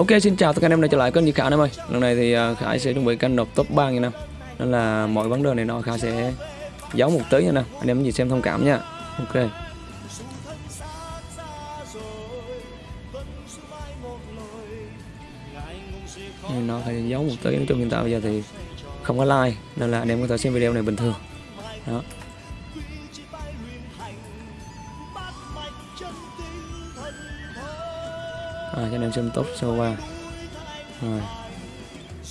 Ok, xin chào tất cả anh em đã trở lại kênh Di Khải em ơi. Lần này thì à, Khải sẽ chuẩn bị canh nộp top 3 nha năm Nên là mọi vấn đề này nó Khải sẽ giấu một tí nha năm Anh em gì xem thông cảm nha. Ok. Nên nó phải giấu một tí, nói chung hiện tại bây giờ thì không có like, Nên là anh em có thể xem video này bình thường. Đó à, cho em xem top sơ qua rồi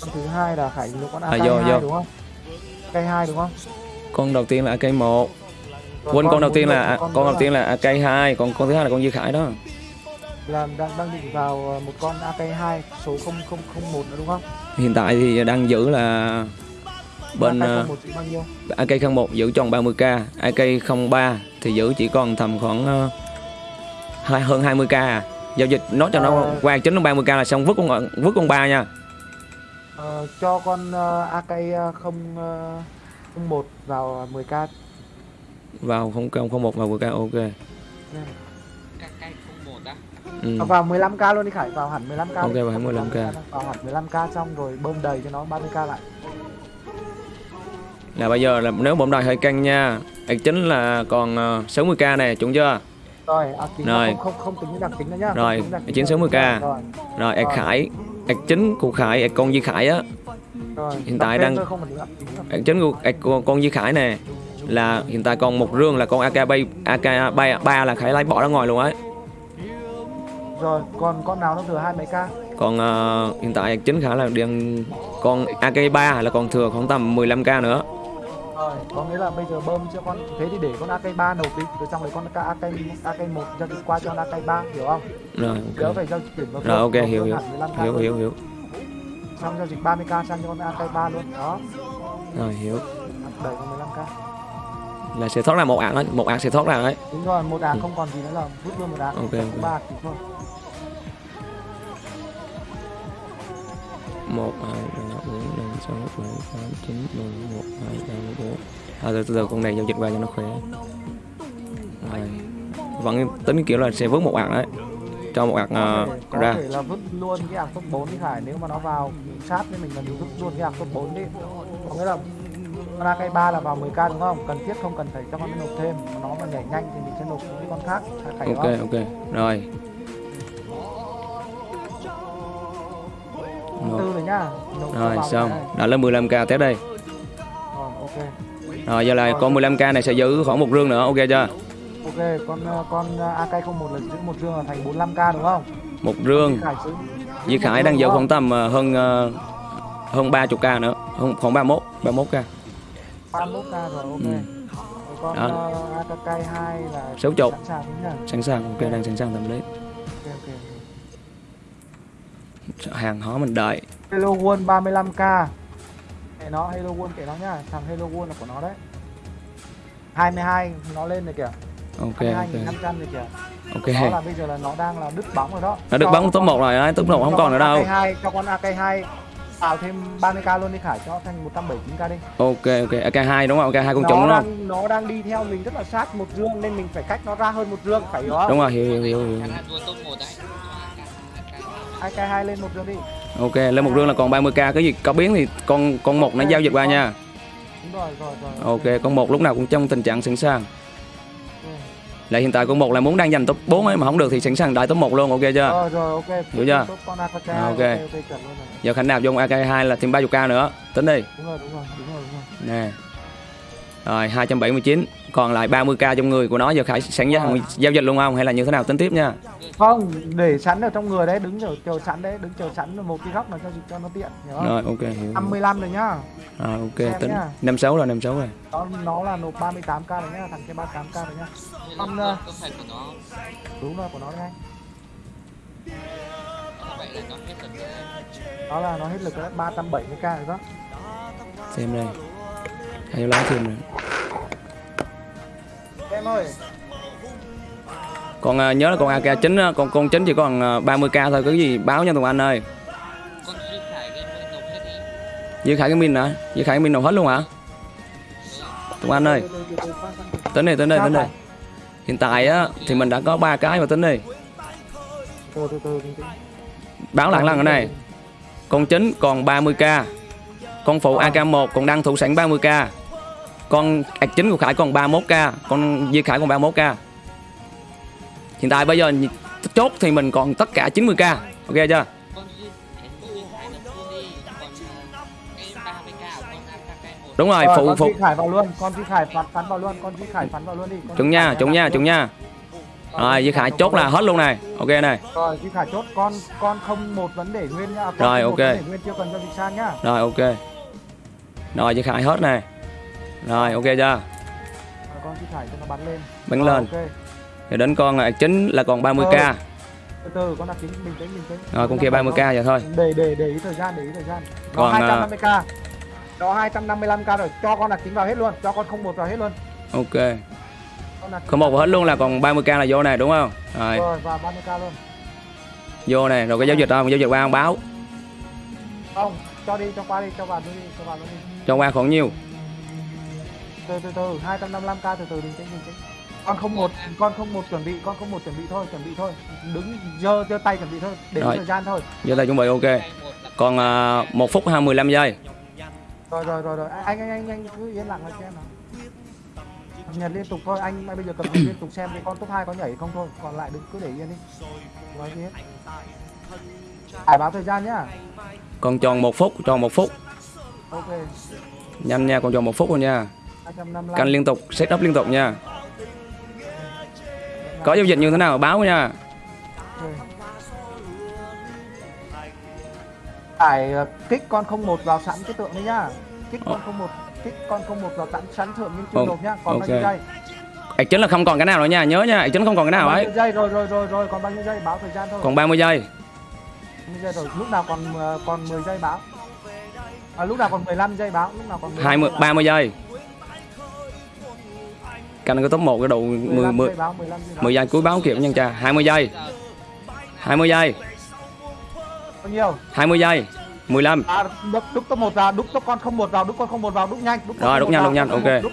con thứ hai là khải lúc con À, AK2 vô, vô. đúng không? AK2 đúng không? con đầu tiên là AK1 Rồi quên con đầu muốn tiên là con con đầu tiên là AK2 còn con thứ hai là con Duy Khải đó là đang đang định vào ờ, một con AK2 số 0001 nữa đúng không? hiện tại thì đang giữ là bên ờ, AK01 chỉ bao nhiêu? AK01 giữ tròn 30k AK03 thì giữ chỉ còn tầm khoảng ờ, hai hơn 20k à. Giao dịch nó cho nó Ờ. qua chính nó 30k là xong vứt con vứt con ba nha Ờ, cho con uh, AK0 01 vào 10k vào không không không một vào 10k ok Nên- Cay không một á ừ. À, vào 15k luôn đi Khải, vào hẳn 15k. Ok, đi. vào hẳn 15k. Vào hẳn 15k xong rồi bơm đầy cho nó 30k lại. là bây giờ là nếu bóng đài hơi căng nha ạc chính là còn ờ, 60k này chuẩn chưa Rồi, à, Rồi. Không, không không tính đặc tính nữa nhá. Rồi, tính chiến nữa. 60k. Rồi, rồi Rồi. khải ạc chính của khải ạc con Duy Khải á rồi. Hiện tại đang- ạc chính của con, con Duy Khải nè là hiện tại còn một rương là con AK bay AK ba ba là khải lấy bỏ ra ngoài luôn ấy Rồi, còn con nào nó thừa hai mấy k? còn ờ, hiện tại chính khải là đang con AK3 là còn thừa khoảng tầm 15k nữa rồi có nghĩa là bây giờ bơm cho con thế thì để con ak ba nổ kịch rồi trong đấy con ak ak một giao dịch qua cho ak ba hiểu không? Rồi okay. phải giao chuyển vào rồi ok hiểu hiểu. hiểu hiểu hiểu. Xong giao dịch 30k sang cho con ak ba luôn đó. Rồi hiểu. Đẩy con 15k là sẽ thoát ra một ảng ấy một ảng sẽ thoát ra đấy. đúng rồi một ảng ừ. không còn gì nữa là rút luôn một ảng ok ba okay. thôi. Một ảng 6, 7, 8, 9, 10, 11, 12, 34 À từ từ, từ con này giao dịch qua cho nó khỏe. Rồi. Vẫn tính kiểu là sẽ vớt một ạc đấy. Cho một ạc uh, ra Có thể là vứt luôn cái ạc top 4 đi Khải Nếu mà nó vào sát thì mình cần vứt luôn cái ạc top 4 đi. Có nghĩa là con cây 3 là vào 10k đúng không? Cần thiết không cần phải cho con nộp thêm. Nó mà nhảy nhanh thì mình sẽ nộp những con khác. Ok ok. Rồi. Rồi. nhá. Rồi xong. đã lên 15k tiếp đây. Rồi ok. Rồi giờ là con 15k này sẽ giữ khoảng một rương nữa ok chưa? Ok con ờ, con AK01 là giữ một dương là thành 45k đúng không? Một rương. Duy Khải đang giữ khoảng tầm ờ, hơn ờ, hơn 30k nữa. Hơn khoảng 31 31k 31k rồi ok. Ừ. Con Đó. uh, AK2 là sẵn sàng sẵn sàng ok đang sẵn sàng tầm đấy hàng hóa mình đợi. Hello World 35k Kệ nó Hello World kệ nó nhá. Thằng Hello World là của nó đấy. 22 nó lên rồi kìa. Ok ok. 22.500 rồi kìa. Ok. Đó là bây giờ là nó đang là đứt bóng rồi đó. Nó được Cho bắn top con- 1 rồi đấy top 1 không còn nữa đâu. AK2, cho con AK2 tạo thêm 30k luôn đi Khải cho thành 179k đi. Ok ok. AK2 đúng không? AK2 con nó trúng đúng không? đang nó đang đi theo mình rất là sát một dương nên mình phải cách nó ra hơn một dương phải hiểu không? Đúng rồi hiểu hiểu hiểu, hiểu. AK2 lên một dương đi. Ok lên một rương là còn 30k cái gì có biến thì con con một nó giao dịch qua nha. Đúng rồi rồi rồi ok. Con một lúc nào cũng trong tình trạng sẵn sàng. Lại hiện tại con một là muốn đang giành top 4 ấy mà không được thì sẵn sàng đại top 1 luôn ok chưa? Rồi rồi ok. Hiểu chưa? À, ok. giờ khánh nạp vô con AK2 là thêm 30k nữa. Tính đi. Đúng rồi đúng rồi đúng rồi đúng rồi. Nè. Rồi 279 còn lại 30k trong người của nó giờ khải sẵn giao, Rồi. giao dịch luôn không? Hay là như thế nào? Tính tiếp nha. Không để sẵn ở trong người đấy đứng chờ chờ sẵn đấy đứng chờ sẵn một cái góc nào cho cho nó tiện hiểu không? Rồi ok hiểu, hiểu. 55 rồi nhá. Rồi ok Xem tính nhá. 56 rồi 56 rồi. Nó nó là nộp 38k rồi nhá thằng kia 38k rồi nhá. Con, Con ờ, đúng rồi của nó đấy anh vậy là nó hết là lực rồi đấy 370k rồi đó. Xem đây. Hay lá thêm rồi em ơi. Còn à, nhớ là con AK chính con con chính chỉ còn à, 30k thôi cái gì báo nha Tùng Anh ơi. Duy khải cái min hả? Duy Khải cái min nộp hết luôn hả? Tùng Anh ơi. Tính đi tính đi tính đi. Hiện tại á thì mình đã có ba cái mà tính đi. Báo lại lần cái này con chính còn 30k con phụ Ờ. AK1 còn đang thủ sẵn 30k con ạc chính của Khải còn 31k con Di Khải còn 31k hiện tại bây giờ chốt thì mình còn tất cả 90k ok chưa? Duy duy ờ, đúng rồi Rồi, phụ con phụ Duy Khải vào luôn con Duy Khải phắn phắn vào luôn con Duy Khải phắn vào luôn đi chúng Duy nha chúng nha chúng nha. Ờ, rồi Di Khải chốt là hết luôn này. Ok này. Rồi Duy Khải chốt con con không một vấn đề nguyên nhá. Con Rồi, ok. nguyên chưa cần cho dịch san nhá. Rồi ok. Rồi Di Khải hết này rồi ok chưa? Rồi, con Duy Khải cho nó bắn lên. Bắn Rồi, lên. Ok. Rồi đến con ạc chính là còn 30k từ từ con đặt chính bình tĩnh bình tĩnh. Rồi con kia 30k vậy thôi. Để để để ý thời gian để ý thời gian. Còn, à, 250k nó 255k rồi. Cho con đặt chính vào hết luôn. Cho con không một vào hết luôn. Ok. Không một hết luôn là còn 30k là vô này đúng không? Rồi. Rồi và 30k luôn. Vô này rồi cái giao dịch không giao dịch qua không báo. Không cho đi cho qua đi cho vào đi cho vào luôn đi. Cho qua khoảng nhiêu từ từ từ 255k từ từ bình tĩnh bình tĩnh con không một con không một chuẩn bị con không một chuẩn bị thôi chuẩn bị thôi. Đứng giơ giơ tay chuẩn bị thôi để Rồi. thời gian thôi. Giờ tay chuẩn bị ok. Hai còn à, 1 phút 25 giây. Rồi rồi rồi rồi. Anh anh anh anh cứ yên lặng lại xem nào. Cập nhật liên tục thôi anh bây giờ nhật liên tục xem cái con top 2 có nhảy không thôi còn lại đừng cứ để yên đi. Nói gì hết Hải báo thời gian nhá. Còn tròn một phút tròn một phút. Ok. Nhanh nha còn tròn một phút rồi nha. 255 canh liên tục set up liên tục nha. Có giao dịch như thế nào? Báo nha. Hải ờ, kích con không một vào sẵn cái tượng đấy nhá. Kích con không một kích con không một vào sẵn sẵn tượng nhưng chưa nộp nhá. Còn bao nhiêu giây? Ạch chính là không còn cái nào nữa nha. Nhớ nha ạch chính không còn cái nào ấy. giây? Rồi rồi rồi rồi còn bao nhiêu giây? Báo thời gian thôi. Còn 30 giây. 20 giây rồi. Lúc nào còn ờ, còn 10 giây báo? À, lúc nào còn 15 giây báo? Lúc nào còn 15 20 giây báo. 30 giây canh cái top 1 cái độ 10 15 10 giây báo 15 giây báo 10 giây cuối báo kịp nha cha 20 giây. Giờ 20 giây. Bao nhiêu? 20 giây. 15 à đúc đúc top 1 vào đúc top con không một vào đúc con không một vào đúc nhanh đúc Rồi, đúc nhanh, đúc nhanh, ok. đúc-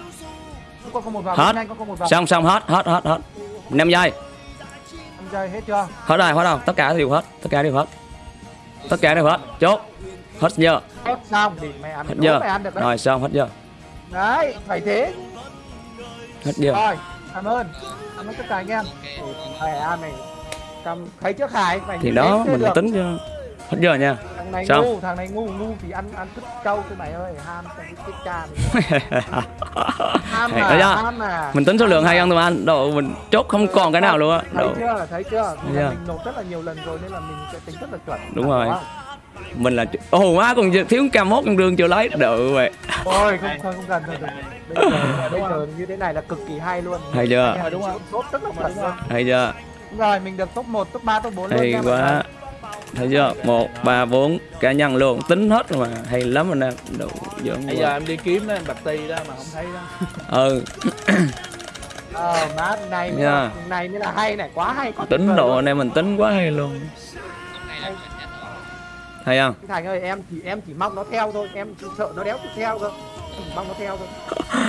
đúc con không một vào Hết. nhanh con không một vào. Xong xong hết hết hết hết. 5 giây. 5 giây hết chưa? Hết rồi hết rồi. Tất cả đều hết tất cả đều hết. Tất cả đều hết. Chốt. Hết giờ. Hết xong thì mày ăn hết giờ. mày ăn được đấy. Rồi xong hết giờ. Đấy phải thế hết giờ rồi cảm ơn. Cảm ơn tất cả anh em. Ok mày ăn này. Cầm thấy trước hải mày thì đó mình được. tính cho hết giờ nha. Thằng này Xong. ngu thằng này ngu ngu thì ăn ăn cứt trâu thôi mày ơi ham cái cái cha ham à đó chưa? ham à. Mình tính số lượng hay ăn tụi anh độ mình chốt không còn cái nào luôn á thấy chưa? Thấy chưa? Chưa? mình nộp rất là nhiều lần rồi nên là mình sẽ tính rất là chuẩn. Đúng rồi. không? Mình là ồ má còn thiếu cam mốt con đường chưa lấy. Được vậy. Thôi không không không cần rồi. Bây giờ bây giờ như thế này là cực kỳ hay luôn. hay chưa? Nghe đúng không? Tốt rất là chuẩn luôn. hay chưa? Đúng rồi, mình được top 1, top 3, top 4 luôn hay mọi quá. thấy chưa? Một ba bốn cá nhân luôn. Tính hết rồi mà. Hay lắm anh em. Đủ dưỡng bây giờ em đi kiếm đó em bạch ti đó mà không thấy đó. Ừ. Ờ má này là, này mới là hay này, quá hay. quá tính độ luôn. anh em mình tính quá hay luôn hay không? Thành ơi, em chỉ em chỉ mong nó theo thôi, em chỉ sợ nó đéo theo cơ. Mong nó theo thôi.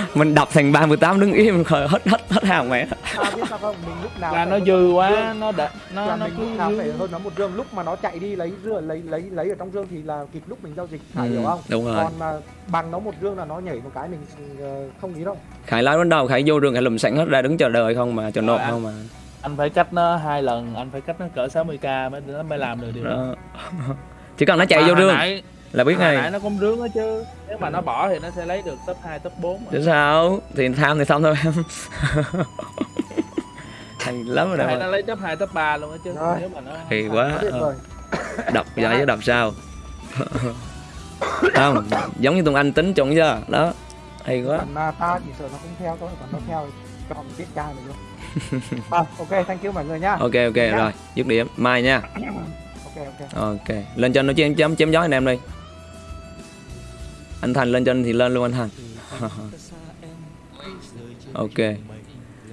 mình đập thành 38 đứng im khởi hết hết hết hàng mẹ Ta biết sao không? Mình lúc nào là nó dư quá nó đã nó là nó mình cứ lúc nào phải hơn nó một dương lúc mà nó chạy đi lấy rửa lấy lấy lấy ở trong dương thì là kịp lúc mình giao dịch phải Ừ, hiểu không? đúng rồi. còn mà bằng nó một dương là nó nhảy một cái mình ờ, không nghĩ đâu. Khải lái đến đầu khải vô đường khải lùm sẵn hết ra đứng chờ đợi không mà chờ nộp Rồi, không mà. anh phải cách nó hai lần anh phải cách nó cỡ 60k mới nó mới làm được điều đó. Đó chỉ cần nó chạy Mà vô đường nãy, là biết hồi nãy ngay nó cũng rướng đó chứ. Nếu mà nó bỏ thì nó sẽ lấy được top 2, top 4 mà. chứ sao? Thì tham thì tham thôi em. Hay lắm rồi đó nó lấy top 2, top 3 luôn đó chứ. Rồi. nếu mà nó thì quá. Đập vậy chứ đập sao không giống như tụi anh tính trụng chưa đó. Hay quá. Còn mà ta chỉ sợ nó không theo thôi còn nó theo thì cho mình biết cha mình luôn. À, ok thank you mọi người nhá ok ok rồi dứt điểm. Mai nha ok ok. Lên trên nó chém chém chém gió anh em đi. Anh thành lên trên thì lên luôn anh thành. Ok.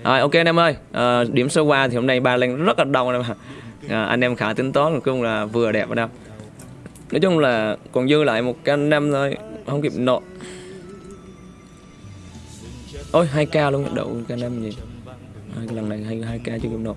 Rồi ok anh em ơi. À, điểm số qua thì hôm nay ba lên rất là đông anh em ạ. à, anh em khả tính toán cũng là vừa đẹp anh em. Nói chung là còn dư lại một cái anh em thôi không kịp nộp. Ôi 2k luôn đậu cái anh em gì lần này hai hai k chưa kịp nộp.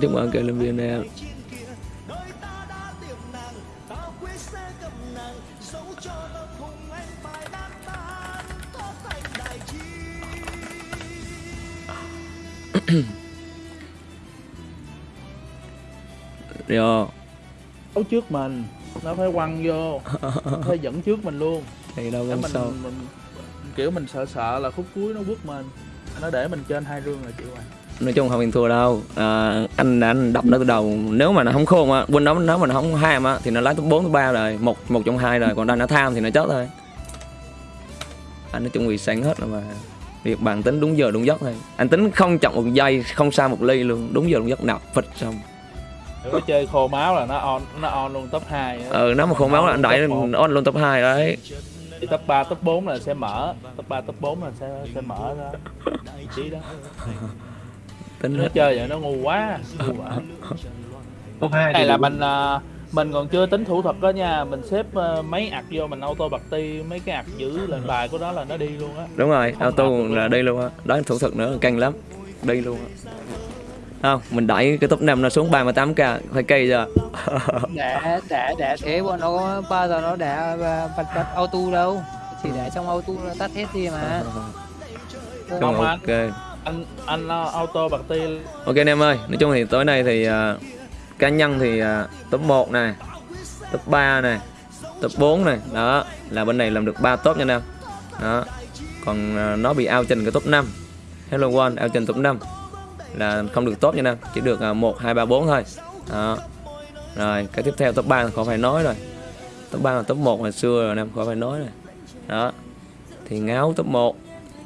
chúc mừng cây lên viên em Yo, đấu trước mình nó phải quăng vô nó phải dẫn trước mình luôn. Thì đâu mình, sao. mình, mình kiểu mình sợ sợ là khúc cuối nó quất mình nó để mình trên hai rương là chịu rồi nói chung không bị thua đâu. À, anh anh đập nó từ đầu. Nếu mà nó không khôn á quên nó nếu mà nó không ham á thì nó lấy top 4 top 3 rồi. Một một trong hai rồi còn đang nó tham thì nó chết thôi. Anh nói chung vì sáng hết rồi mà. Việc bạn tính đúng giờ đúng giấc thôi. Anh tính không chậm một giây không xa một ly luôn. Đúng giờ đúng giấc. Nạp phịch xong. Nếu có chơi khô máu là nó on nó on luôn top 2 á. ừ nó mà khôn máu là anh đẩy on luôn top 2 đấy. Thì top 3, top 4 là sẽ mở. Top 3, top 4 là sẽ sẽ mở ra. Vị trí đó tính nó hết. chơi vậy nó ngu quá ngu quá. Top hai này là mình à, mình còn chưa tính thủ thuật đó nha mình xếp à, mấy ạc vô mình auto bật ti mấy cái ạc giữ lên bài của nó là nó đi luôn á. Đúng rồi Không auto là đi luôn á. Đó thủ thuật nữa căng lắm. Đi luôn á. Không mình đẩy cái top 5 nó xuống 38 k phải cây giờ. Để để để thế bọn nó bao giờ nó để bật bật auto đâu. Chỉ để trong auto nó tắt hết đi mà. Không ok anh anh à, auto bật ti Ok anh em ơi, nói chung thì tối nay thì uh, cá nhân thì uh, top 1 này, top 3 này, top 4 này, đó là bên này làm được 3 top nha anh em. Đó. Còn uh, nó bị ao trình cái top 5. Hello One ao trình top 5 là không được top nha anh em, chỉ được uh, 1 2 3 4 thôi. Đó. Rồi, cái tiếp theo top 3 khỏi phải nói rồi. Top 3 là top 1 hồi xưa rồi anh em khỏi phải nói rồi. Đó. Thì ngáo top 1,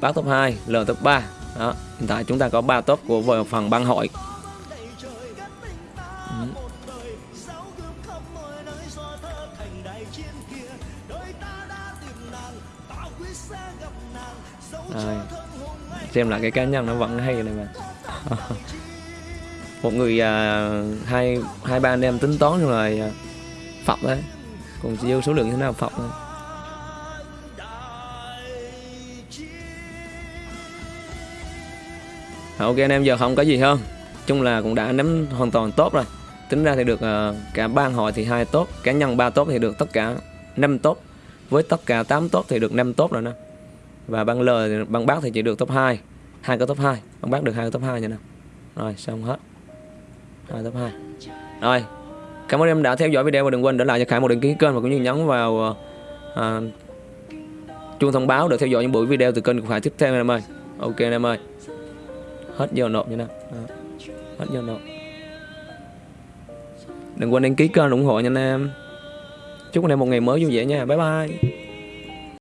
bác top 2, L top 3. Đó, hiện tại chúng ta có 3 top của phần băng hội. Rồi. Xem lại cái cá nhân nó vẫn hay này mà. Một người à, hai hai ba anh em tính toán rồi à, phập đấy. Còn dư số lượng như thế nào phập thôi. Ờ, ok anh em giờ không có gì hơn. Chung là cũng đã nắm hoàn toàn tốt rồi. Tính ra thì được uh, cả ban hội thì hai tốt cá nhân ba tốt thì được tất cả năm tốt. Với tất cả 8 tốt thì được năm tốt rồi nè. Và ban L ban bác thì chỉ được top 2 hai cái top 2 ban bác được hai cái top 2 nha nè. Rồi xong hết. Hai top 2 rồi cảm ơn em đã theo dõi video và đừng quên để lại cho Khải một đăng ký kênh và cũng như nhấn vào uh, chuông thông báo để theo dõi những buổi video từ kênh của Khải tiếp theo em ơi. Ok anh em ơi hết giờ nộp như nào hết giờ nộp. Đừng quên đăng ký kênh ủng hộ nha anh em. Chúc anh em một ngày mới vui vẻ nha. Bye bye.